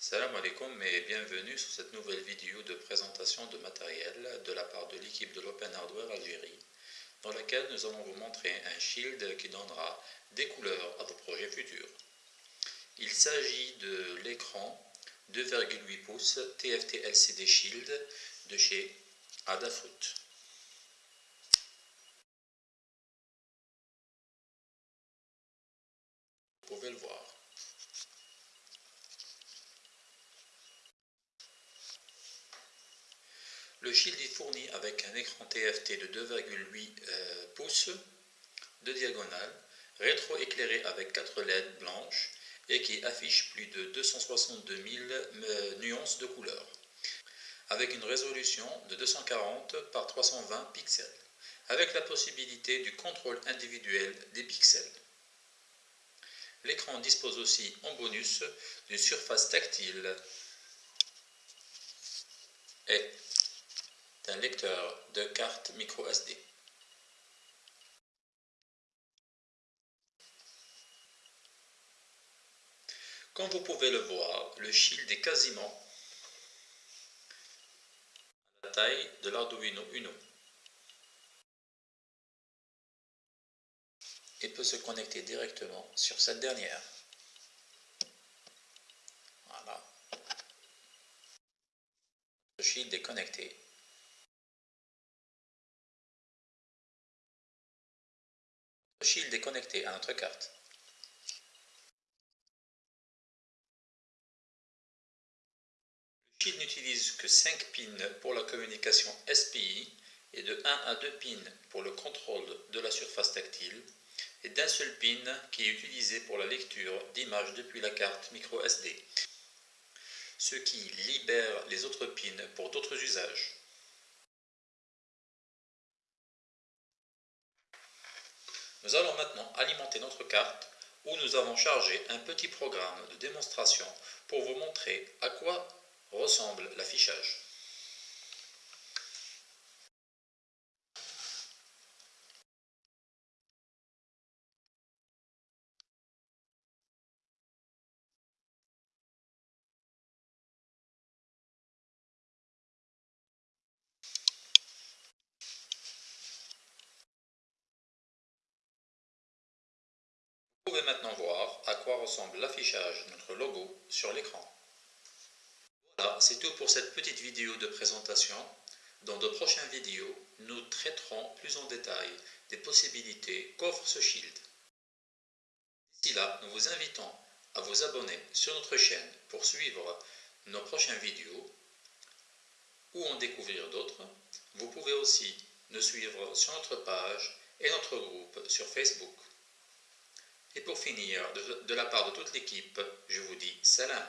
Salam alaikum et bienvenue sur cette nouvelle vidéo de présentation de matériel de la part de l'équipe de l'Open Hardware Algérie dans laquelle nous allons vous montrer un shield qui donnera des couleurs à vos projets futurs. Il s'agit de l'écran 2,8 pouces TFT LCD Shield de chez Adafruit. Vous pouvez le voir. Le shield est fourni avec un écran TFT de 2,8 euh, pouces de diagonale, rétro-éclairé avec 4 LED blanches et qui affiche plus de 262 000 euh, nuances de couleurs, avec une résolution de 240 par 320 pixels, avec la possibilité du contrôle individuel des pixels. L'écran dispose aussi en bonus d'une surface tactile et d'un lecteur de carte micro SD. Comme vous pouvez le voir, le shield est quasiment à la taille de l'Arduino Uno. et peut se connecter directement sur cette dernière. Voilà. Le shield est connecté. Le shield est connecté à notre carte. Le shield n'utilise que 5 pins pour la communication SPI et de 1 à 2 pins pour le contrôle de la surface tactile et d'un seul pin qui est utilisé pour la lecture d'images depuis la carte micro SD, ce qui libère les autres pins pour d'autres usages. Nous allons maintenant alimenter notre carte où nous avons chargé un petit programme de démonstration pour vous montrer à quoi ressemble l'affichage. Pouvez maintenant voir à quoi ressemble l'affichage de notre logo sur l'écran. Voilà, c'est tout pour cette petite vidéo de présentation. Dans de prochaines vidéos, nous traiterons plus en détail des possibilités qu'offre ce Shield. D'ici là, nous vous invitons à vous abonner sur notre chaîne pour suivre nos prochaines vidéos ou en découvrir d'autres. Vous pouvez aussi nous suivre sur notre page et notre groupe sur Facebook. Et pour finir, de, la part de toute l'équipe, je vous dis salam.